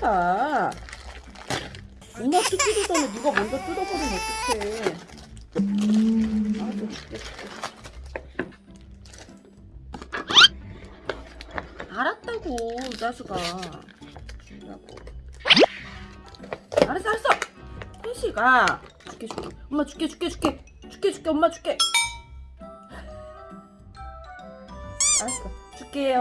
태식아 엄마 뜯기도 전에 네가 먼저 뜯어버리면 어떡해. 아주 알았다고 이 자식아. 주라고. 알았어 알았어. 태식아 줄게 줄게. 엄마 줄게 줄게 줄게. 줄게 줄게. 엄마 줄게. 알았어. 우리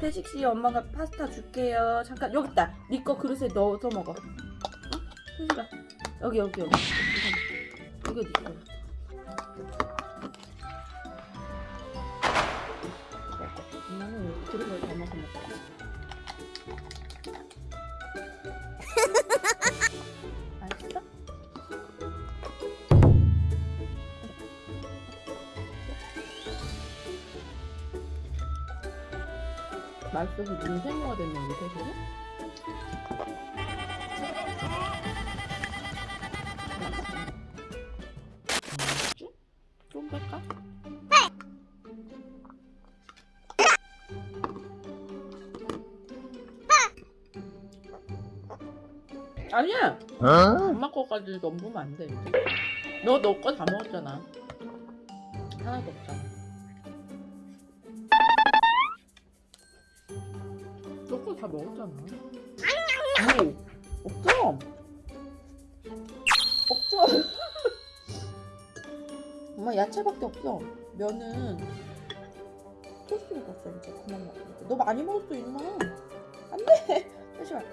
태식 씨 엄마가 파스타 줄게요. 잠깐 여기 있다. 네거 그릇에 넣어서 먹어. 어? 태식아 여기 여기 여기. 이거 네거 맛있어서 눈 생모가 됐네 우리 태식이 맛있지? 좀 뺄까? 아니야! 엄마 거까지 넘으면 안돼. 너너 거 다 먹었잖아. 하나도 없잖아 너거다 먹었잖아. 오 없어. 없어. 엄마 야채밖에 없어. 면은 토스를 먹었어 이제. 그만 먹어 너 많이 먹었어 임마 안돼. 다시 갈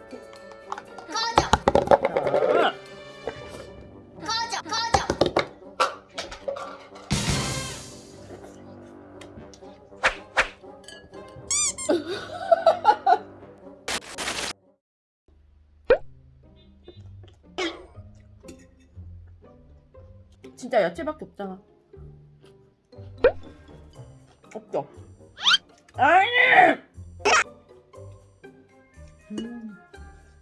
진짜 야채밖에 없잖아. 없죠? 아니! 음,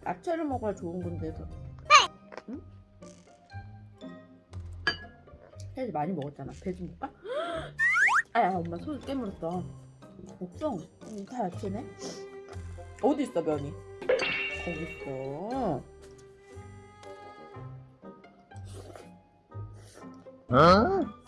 야채를 먹어야 좋은 건데. 그. 응? 혜지 많이 먹었잖아. 배 좀 볼까? 아야, 엄마 손 깨물었어. 없어. 음, 다 야채네. 어디 있어, 면이? 거기 있어. 어?